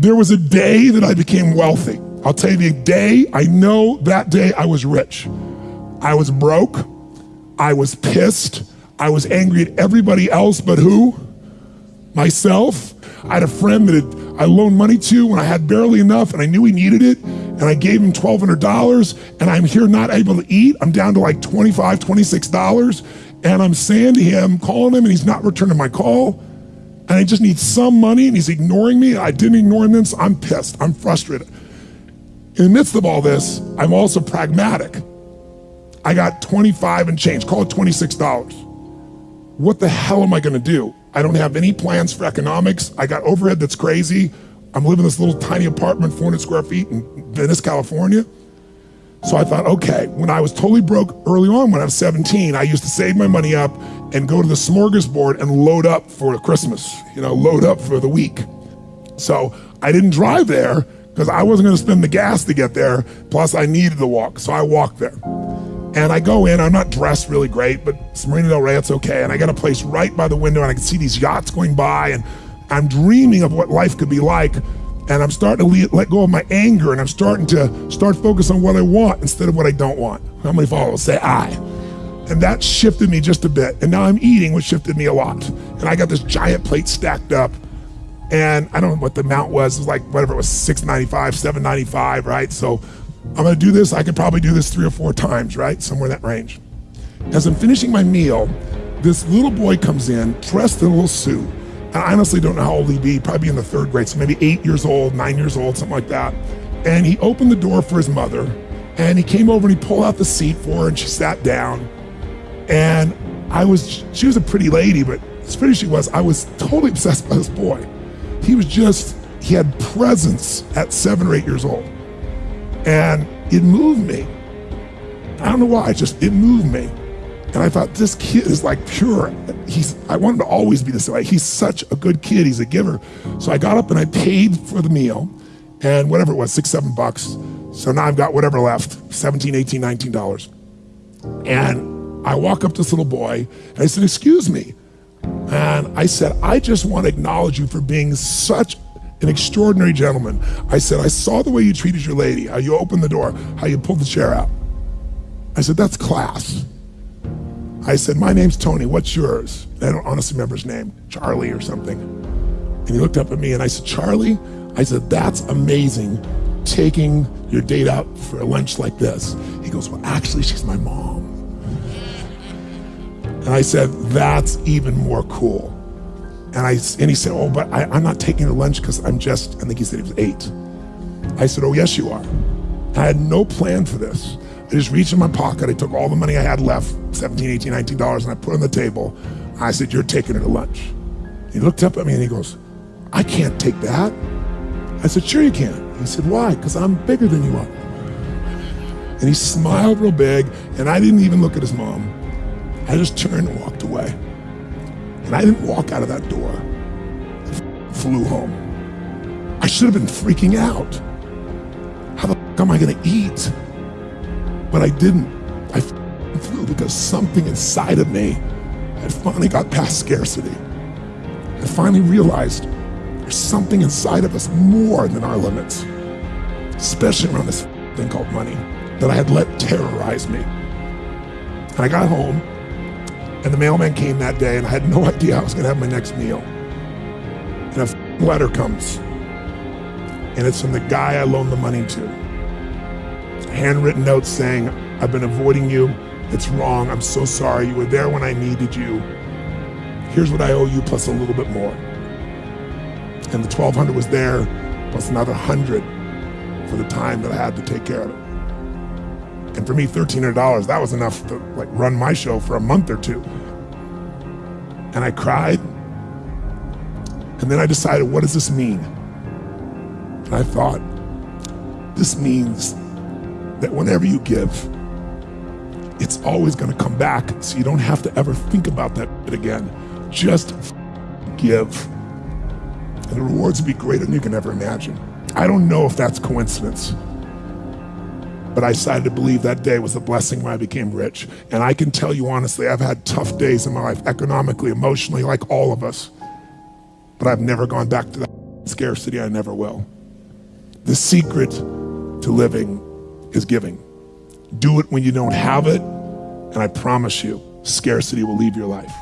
There was a day that I became wealthy. I'll tell you the day, I know that day I was rich. I was broke. I was pissed. I was angry at everybody else but who? Myself. I had a friend that I loaned money to when I had barely enough and I knew he needed it and I gave him $1,200 and I'm here not able to eat. I'm down to like $25, $26 and I'm saying to him, calling him and he's not returning my call and I just need some money and he's ignoring me. I didn't ignore him then, so I'm pissed. I'm frustrated. In the midst of all this, I'm also pragmatic. I got 25 and change, call it $26. What the hell am I gonna do? I don't have any plans for economics. I got overhead that's crazy. I'm living in this little tiny apartment, 400 square feet in Venice, California. So I thought, okay, when I was totally broke early on when I was 17, I used to save my money up and go to the smorgasbord and load up for Christmas, you know, load up for the week. So I didn't drive there because I wasn't gonna spend the gas to get there, plus I needed to walk, so I walked there. And I go in, I'm not dressed really great, but it's Marina Del Rey, it's okay. And I got a place right by the window and I can see these yachts going by and I'm dreaming of what life could be like. And I'm starting to let go of my anger and I'm starting to start focus on what I want instead of what I don't want. How many followers say I? And that shifted me just a bit. And now I'm eating, which shifted me a lot. And I got this giant plate stacked up. And I don't know what the amount was. It was like whatever it was, 695, 795, right? So I'm gonna do this, I could probably do this three or four times, right? Somewhere in that range. As I'm finishing my meal, this little boy comes in, dressed in a little suit. I honestly don't know how old he'd be, probably in the third grade, so maybe eight years old, nine years old, something like that. And he opened the door for his mother, and he came over and he pulled out the seat for her, and she sat down. And I was, she was a pretty lady, but as pretty as she was, I was totally obsessed by this boy. He was just, he had presence at seven or eight years old. And it moved me. I don't know why, it just, it moved me. And I thought, this kid is like pure. He's, I want him to always be this way. He's such a good kid, he's a giver. So I got up and I paid for the meal and whatever it was, six, seven bucks. So now I've got whatever left, 17, 18, 19 dollars. And I walk up to this little boy and I said, excuse me. And I said, I just want to acknowledge you for being such an extraordinary gentleman. I said, I saw the way you treated your lady, how you opened the door, how you pulled the chair out. I said, that's class. I said, my name's Tony, what's yours? I don't honestly remember his name, Charlie or something. And he looked up at me and I said, Charlie, I said, that's amazing, taking your date out for a lunch like this. He goes, well, actually, she's my mom. And I said, that's even more cool. And I and he said, oh, but I, I'm not taking her lunch because I'm just, I think he said he was eight. I said, oh, yes, you are. I had no plan for this. I just reached in my pocket. I took all the money I had left, 17, 18, 19 dollars, and I put it on the table. I said, you're taking her to lunch. He looked up at me and he goes, I can't take that. I said, sure you can. He said, why? Because I'm bigger than you are. And he smiled real big, and I didn't even look at his mom. I just turned and walked away. And I didn't walk out of that door. Flew home. I should have been freaking out. How the fuck am I gonna eat? But I didn't. I flew because something inside of me had finally got past scarcity. I finally realized there's something inside of us more than our limits, especially around this thing called money that I had let terrorize me. And I got home and the mailman came that day, and I had no idea I was going to have my next meal. And a letter comes, and it's from the guy I loaned the money to. Handwritten note saying, I've been avoiding you. It's wrong. I'm so sorry. You were there when I needed you. Here's what I owe you, plus a little bit more. And the 1200 was there, plus another 100 for the time that I had to take care of it. And for me, $1,300, that was enough to like run my show for a month or two. And I cried. And then I decided, what does this mean? And I thought, this means that whenever you give, it's always going to come back. So you don't have to ever think about that again. Just give. And the rewards will be greater than you can ever imagine. I don't know if that's coincidence. But I decided to believe that day was a blessing when I became rich. And I can tell you honestly, I've had tough days in my life, economically, emotionally, like all of us. But I've never gone back to that scarcity, I never will. The secret to living is giving. Do it when you don't have it, and I promise you, scarcity will leave your life.